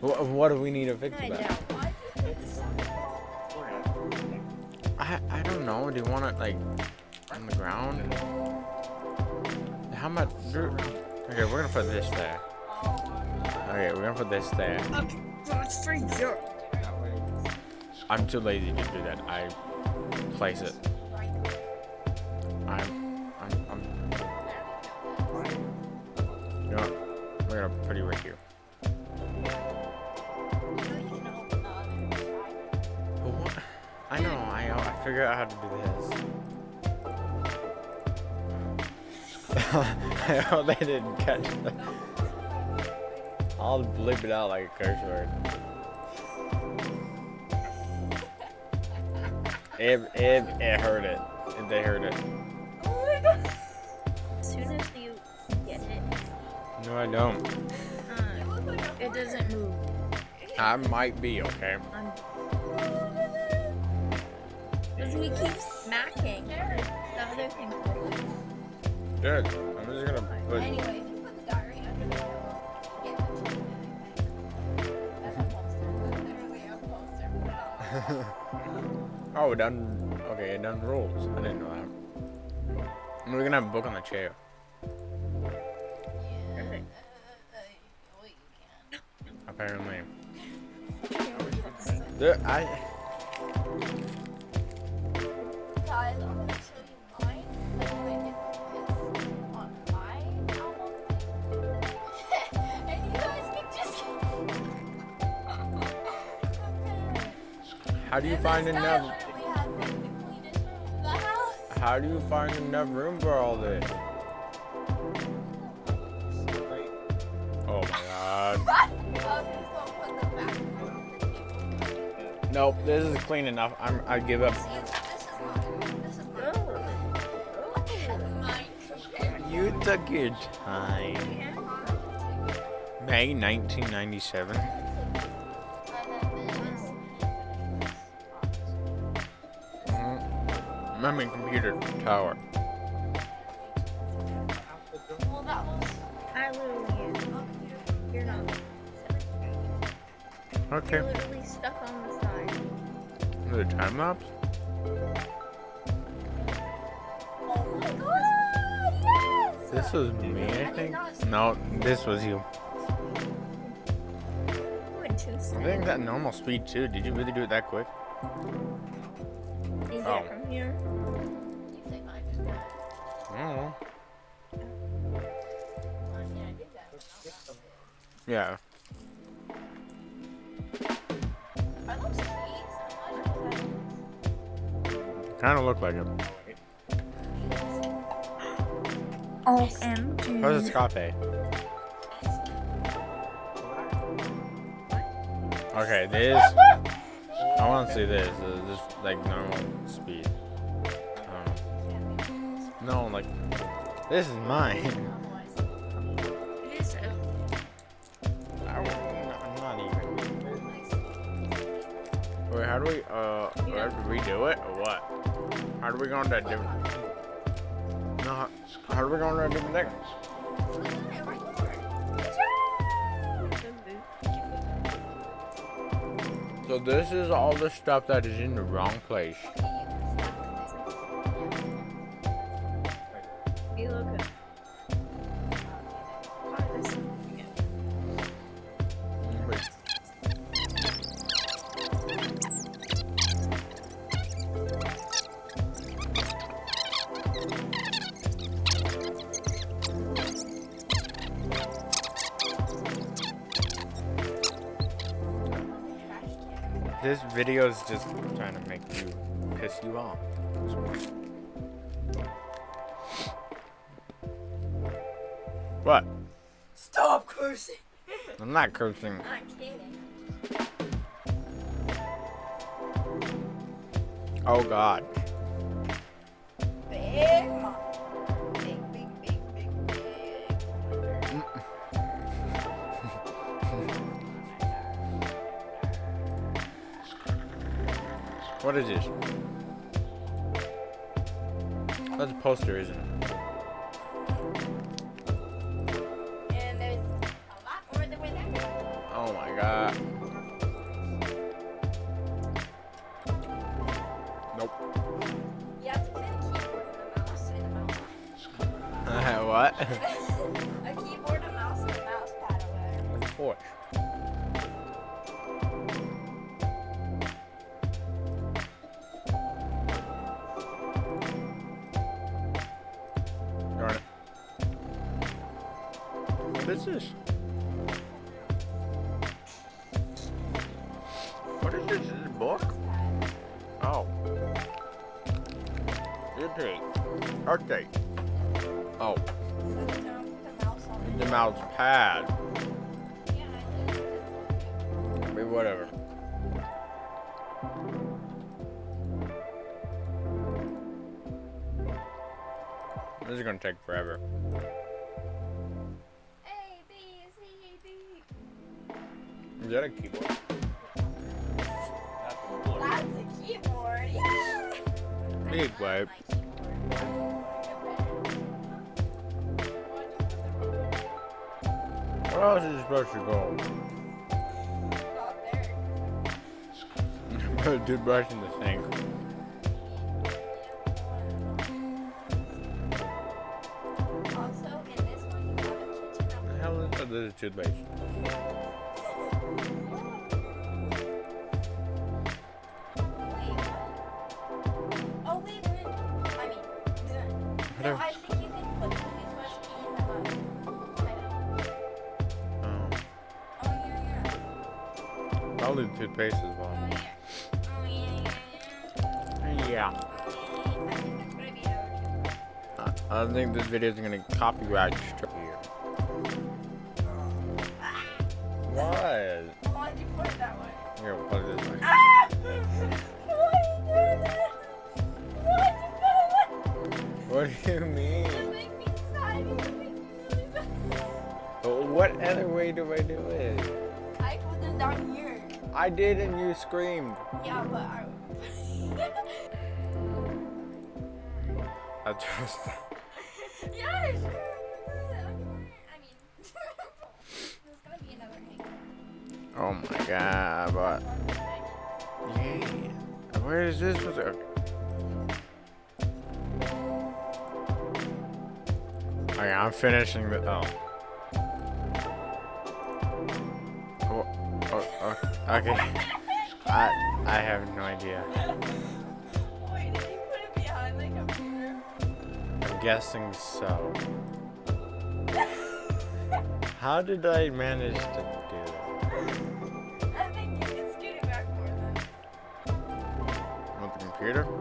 What, what do we need to fix I about? don't. I I don't know. Do you want it like on the ground? How much? Okay, we're gonna put this there. Okay, we're gonna put this there. That's for sure. I'm too lazy to do that. I place it. I'm I'm I'm. You know? We're gonna put it right here. I know. I I figure out how to do this. I hope they didn't catch that. I'll blip it out like a curse word. If if it heard it, if they heard it. As soon as you get it, No, I don't. uh, it doesn't move. I might be okay. Because we keep smacking the other thing. Good. I'm just gonna put. Anyway, if you put the diary under the pillow, get the chicken That's a poster. Literally a poster. oh, it done. Okay, it done rolls. I didn't know that. And we're gonna have a book on the chair. Perfect. well, you can. Apparently. There, I. Guys, I'm gonna show you mine. Like, it's on my album. and you guys can just. How do you And find enough? literally has, like, the cleanest room in the house. How do you find enough room for all this? Oh my god. Okay, so put the back. Nope, this is clean enough. I'm. I give up. You took your time. May 1997. Mm, I'm in computer tower. Well, that. I'm You're not. Okay. You're literally stuck on the side. The time lapse? This was me, I think. No, this was you. You went too I think that normal speed too. Did you really do it that quick? Is Oh. it from here? You say mine is good. Oh. I don't know. I mean, I did that. Yeah. I love sweets. I'm not sure Kind of look like him. OMG. How's it Scape? Okay, this. I want to see this. Uh, This like normal speed. Um, no, like this is mine. Wait, how do we? Uh, do to redo it or what? How do we go into a different? No, how, do we go into a different thing? So this is all the stuff that is in the wrong place. You This video is just trying to make you piss you off. What? Stop cursing. I'm not cursing. I'm kidding. Oh God. Big What is this? That's a poster, isn't it? And there's a lot more than we're there. Oh my god. Nope. You have to put a keyboard and a mouse and a mouse. what? a keyboard, a mouse, and a mouse pad or whatever. What is this? What is this? Is this a book? Oh. Repeat. Okay. Oh, the mouse pad. I mean, whatever. This is gonna take forever. Is that a keyboard? That's a keyboard. Yeah. Big keyboard. Where else is supposed to go? Not there. Toothbrush in the sink. Also, in this one, you have a kitchen The hell is? This is toothpaste. Oh wait, wait. I mean, no, Whatever. I think you can put the toothbrush in the mug. Oh. oh. Yeah, yeah. Probably the toothpaste as Oh well. yeah. Oh yeah, yeah, Yeah. yeah. Oh, I think it's gonna be our. I I think this video is gonna copyright strike You put it that What do you mean? Well, What other way do I do it? I put them down here. I did and you screamed. Yeah, but I. I just. yeah, sure. Oh my god, but. Yeah. Where is this? Okay, I'm finishing the. Oh. Oh, oh, oh, okay. I I have no idea. Wait, did you put it behind the computer? I'm guessing so. How did I manage to then.